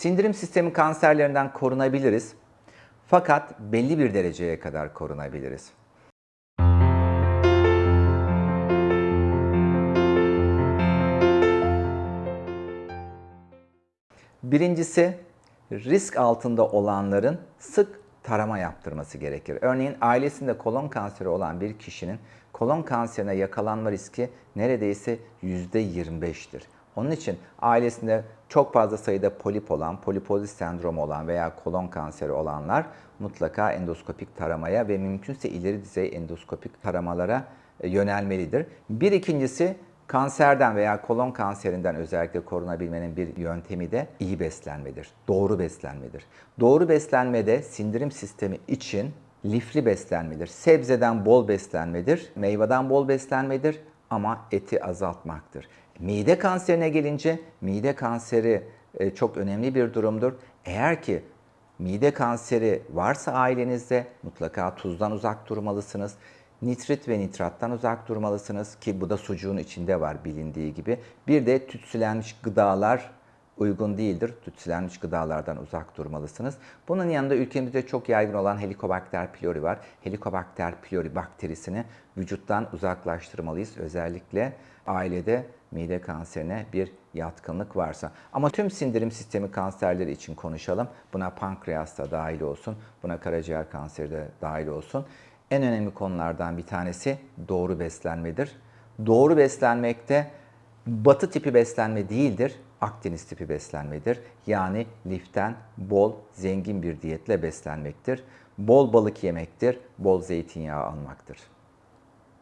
Sindirim sistemi kanserlerinden korunabiliriz. Fakat belli bir dereceye kadar korunabiliriz. Birincisi risk altında olanların sık tarama yaptırması gerekir. Örneğin ailesinde kolon kanseri olan bir kişinin kolon kanserine yakalanma riski neredeyse %25'tir. Onun için ailesinde çok fazla sayıda polip olan, polipozis sendromu olan veya kolon kanseri olanlar mutlaka endoskopik taramaya ve mümkünse ileri düzey endoskopik taramalara e, yönelmelidir. Bir ikincisi Kanserden veya kolon kanserinden özellikle korunabilmenin bir yöntemi de iyi beslenmedir. Doğru beslenmedir. Doğru beslenmede sindirim sistemi için lifli beslenmedir. Sebzeden bol beslenmedir, meyveden bol beslenmedir ama eti azaltmaktır. Mide kanserine gelince mide kanseri e, çok önemli bir durumdur. Eğer ki mide kanseri varsa ailenizde mutlaka tuzdan uzak durmalısınız. Nitrit ve nitrattan uzak durmalısınız ki bu da sucuğun içinde var bilindiği gibi. Bir de tütsülenmiş gıdalar uygun değildir. Tütsülenmiş gıdalardan uzak durmalısınız. Bunun yanında ülkemizde çok yaygın olan Helicobacter pylori var. Helicobacter pylori bakterisini vücuttan uzaklaştırmalıyız. Özellikle ailede mide kanserine bir yatkınlık varsa. Ama tüm sindirim sistemi kanserleri için konuşalım. Buna pankreas da dahil olsun, buna karaciğer kanseri de dahil olsun. En önemli konulardan bir tanesi doğru beslenmedir. Doğru beslenmekte batı tipi beslenme değildir, Akdeniz tipi beslenmedir. Yani liften bol, zengin bir diyetle beslenmektir. Bol balık yemektir, bol zeytinyağı almaktır.